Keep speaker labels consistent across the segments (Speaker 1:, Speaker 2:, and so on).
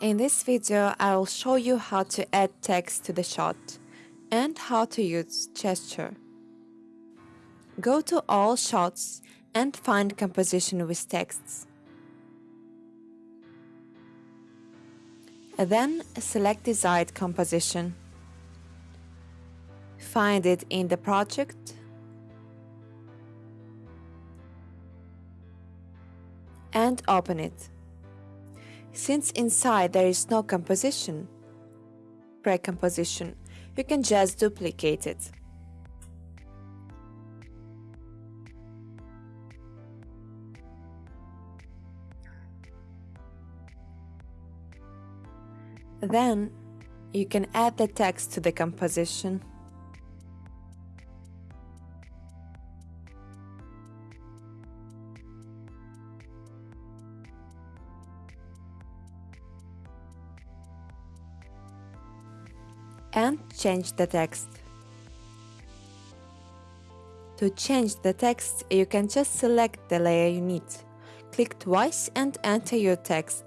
Speaker 1: In this video, I will show you how to add text to the shot and how to use gesture. Go to all shots and find composition with texts. Then select desired composition. Find it in the project and open it. Since inside there is no composition, pre-composition, you can just duplicate it. Then you can add the text to the composition. And change the text. To change the text, you can just select the layer you need. Click twice and enter your text.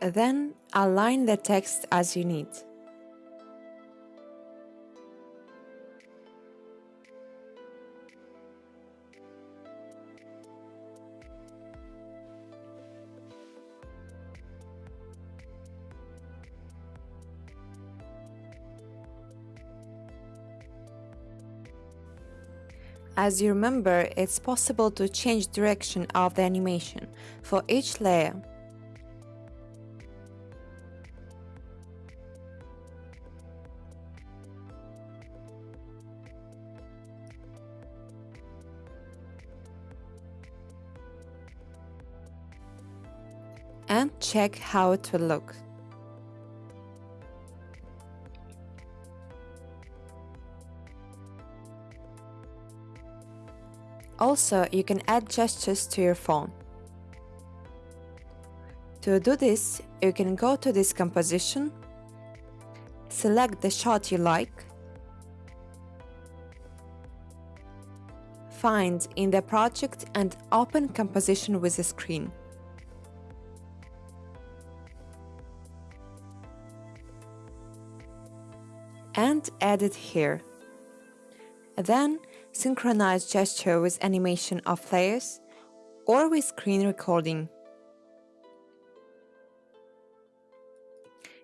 Speaker 1: Then align the text as you need. As you remember, it's possible to change direction of the animation for each layer. and check how it will look. Also, you can add gestures to your phone. To do this, you can go to this composition, select the shot you like, find in the project and open composition with a screen. and add it here. Then synchronize gesture with animation of layers or with screen recording.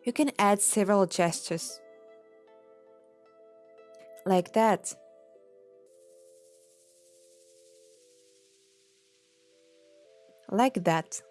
Speaker 1: You can add several gestures. Like that. Like that.